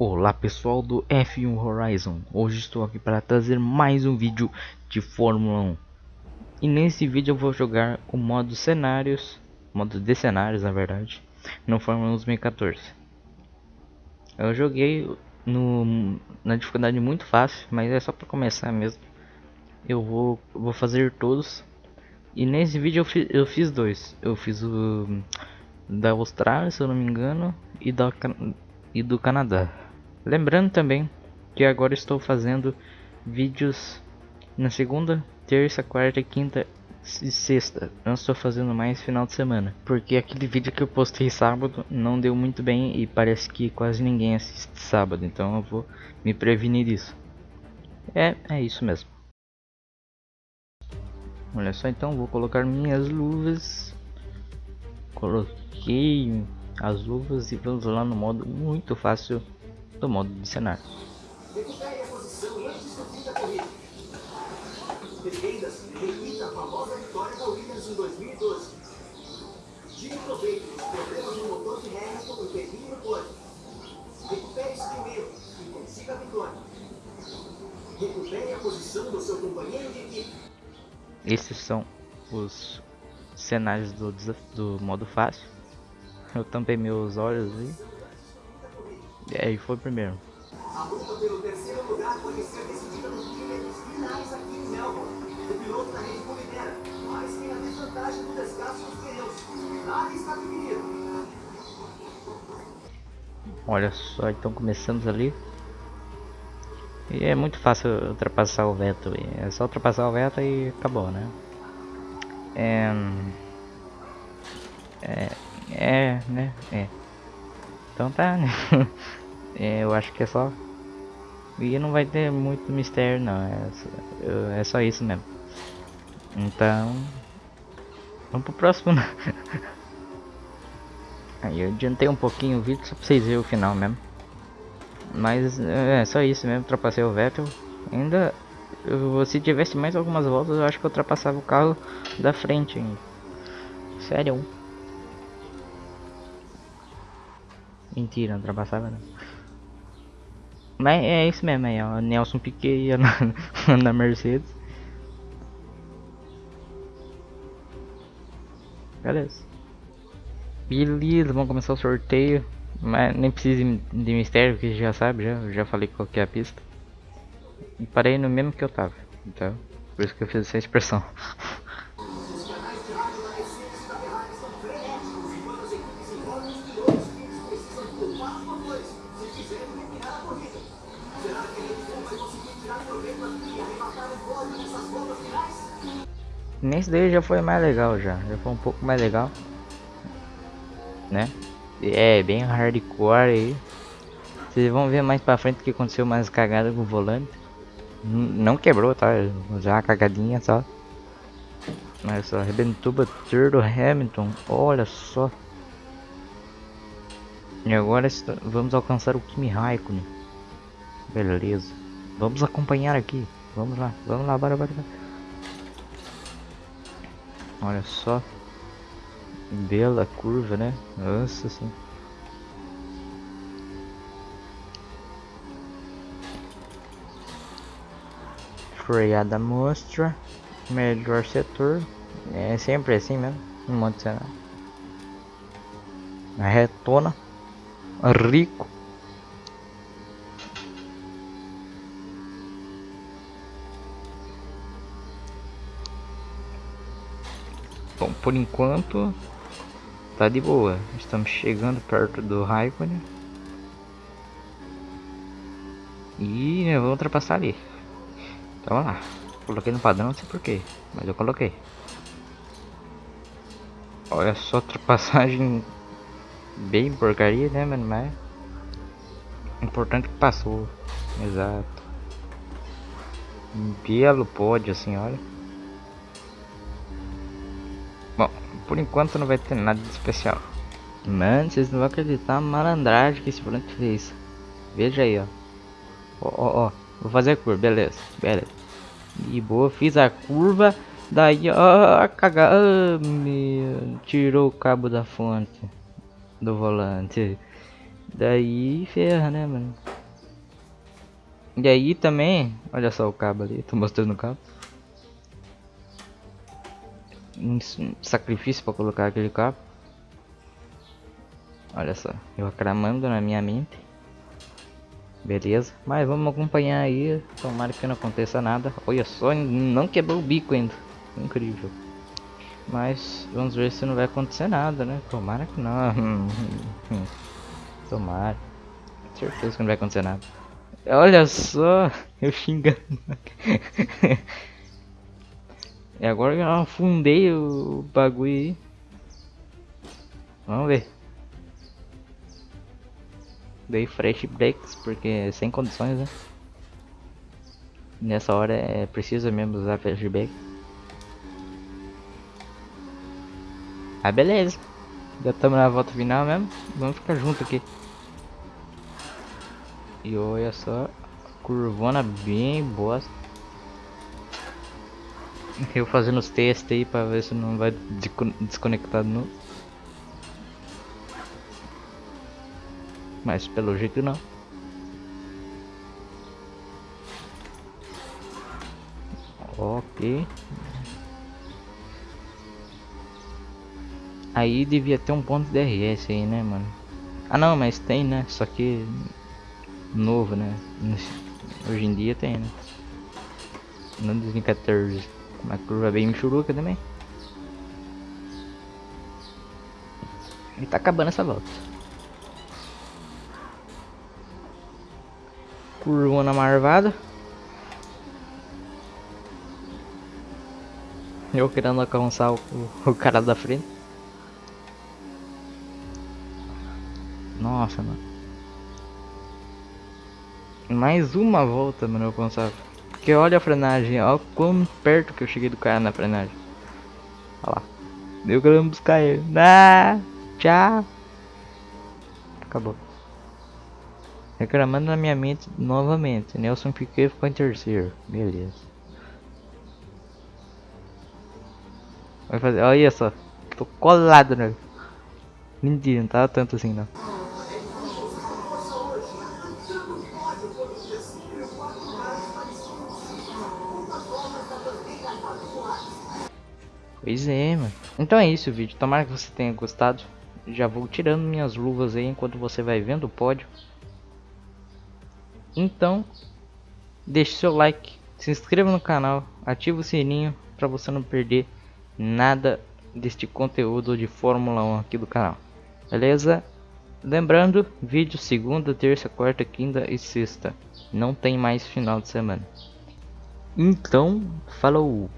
Olá pessoal do F1 Horizon, hoje estou aqui para trazer mais um vídeo de Fórmula 1 E nesse vídeo eu vou jogar o modo cenários, modo de cenários na verdade, no Fórmula 1 2014 Eu joguei no, na dificuldade muito fácil, mas é só para começar mesmo. Eu vou, vou fazer todos. E nesse vídeo eu, fi, eu fiz dois, eu fiz o da Austrália se eu não me engano e, da, e do Canadá Lembrando também que agora estou fazendo vídeos na segunda, terça, quarta, quinta e sexta. Não estou fazendo mais final de semana. Porque aquele vídeo que eu postei sábado não deu muito bem e parece que quase ninguém assiste sábado. Então eu vou me prevenir disso. É, é isso mesmo. Olha só então, vou colocar minhas luvas. Coloquei as luvas e vamos lá no modo muito fácil do modo de cenário. A famosa vitória em 2012. Tire proveito motor e e consiga a vitória. A posição do seu companheiro de equipe. Esses são os cenários do, do modo fácil. Eu tampei meus olhos aí. É, e foi primeiro. A luta pelo terceiro lugar decidida nos finais aqui em Melbourne. O piloto da Red Bull lidera, mas tem a desvantagem do desgaste dos pneus. Nada está definido. Olha só, então começamos ali. E é muito fácil ultrapassar o Vettel. É só ultrapassar o Vettel e acabou, né? É... É... É, né? É. Então tá, né? é, eu acho que é só. E não vai ter muito mistério não, é só, é só isso mesmo. Então. Vamos pro próximo né? Aí eu adiantei um pouquinho o vídeo só pra vocês verem o final mesmo. Mas é só isso mesmo, ultrapassei o Vettel. Ainda eu, se tivesse mais algumas voltas eu acho que eu ultrapassava o carro da frente ainda. Sério. Mentira, não ultrapassava não. Mas é isso mesmo aí, ó. Nelson Piquet ia na, na Mercedes. Beleza. Beleza, vamos começar o sorteio. Mas nem precisa de mistério, que já sabe, já, já falei qual que é a pista. E parei no mesmo que eu tava. Então, por isso que eu fiz essa expressão. Nesse daí já foi mais legal já, já foi um pouco mais legal, né? É bem hardcore aí. Vocês vão ver mais pra frente que aconteceu mais cagada com o volante. Não quebrou, tá? Já uma cagadinha só. Mas só arrebentou o Hamilton. Olha só. E agora vamos alcançar o Kimi Raikkonen. Beleza. Vamos acompanhar aqui. Vamos lá, vamos lá, bora, bora. bora. Olha só. Bela curva, né? Nossa sim. Freada mostra. Melhor setor. É sempre assim mesmo. Um monte de. Retona. Rico. Bom, por enquanto tá de boa. Estamos chegando perto do Raikkonen. E eu vou ultrapassar ali. Então lá. Coloquei no padrão, não sei porquê, mas eu coloquei. Olha só, ultrapassagem bem porcaria, né, mano? Mas importante que passou. Exato. Um belo pódio, assim, olha. por enquanto não vai ter nada de especial. Mano, vocês não vão acreditar a malandragem que esse volante fez. Veja aí, ó. Ó, ó, ó. Vou fazer a curva, beleza, beleza. E boa, fiz a curva. Daí, ó, cagar. Oh, meu, tirou o cabo da fonte do volante. Daí ferra, né, mano? E aí também, olha só o cabo ali, tô mostrando o cabo. Um sacrifício para colocar aquele cabo. Olha só, eu acramando na minha mente. Beleza, mas vamos acompanhar aí, tomara que não aconteça nada. Olha só, não quebrou o bico ainda. Incrível. Mas vamos ver se não vai acontecer nada, né? Tomara que não. Tomara. Certeza que não vai acontecer nada. Olha só, eu xingando. e agora eu afundei o bagulho aí. Vamos ver. Dei fresh breaks porque é sem condições, né? Nessa hora é preciso mesmo usar flashback. Ah, beleza. Já estamos na volta final mesmo. Vamos ficar junto aqui. E olha só, curvona bem boa. Eu fazendo os testes aí para ver se não vai desconectar de novo. Mas pelo jeito não. Ok. Aí devia ter um ponto de DRS aí, né, mano? Ah não, mas tem, né? Só que novo, né? Hoje em dia tem, né? No 2014. Uma curva bem michuruca também. E tá acabando essa volta. Curvona marvada. Eu querendo alcançar o, o cara da frente. Nossa, mano. Mais uma volta, mano, eu alcançava. Porque olha a frenagem, olha quão perto que eu cheguei do cara na frenagem. Olha lá. Deu querendo buscar ele. Ah, tchau. Acabou. Reclamando na minha mente novamente. Nelson Piquet ficou em terceiro. Beleza. Vai fazer. Olha só. Tô colado né? Mentira, não tava tanto assim não. Pois é, mano. Então é isso o vídeo. Tomara que você tenha gostado. Já vou tirando minhas luvas aí enquanto você vai vendo o pódio. Então, deixe seu like, se inscreva no canal, ative o sininho para você não perder nada deste conteúdo de Fórmula 1 aqui do canal. Beleza? Lembrando, vídeo segunda, terça, quarta, quinta e sexta. Não tem mais final de semana. Então, falou!